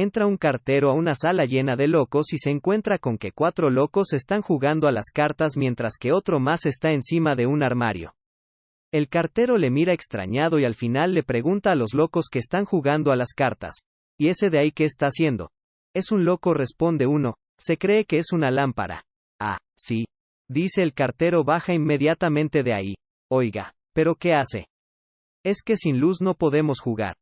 Entra un cartero a una sala llena de locos y se encuentra con que cuatro locos están jugando a las cartas mientras que otro más está encima de un armario. El cartero le mira extrañado y al final le pregunta a los locos que están jugando a las cartas. ¿Y ese de ahí qué está haciendo? Es un loco, responde uno. Se cree que es una lámpara. Ah, sí. Dice el cartero, baja inmediatamente de ahí. Oiga, ¿pero qué hace? Es que sin luz no podemos jugar.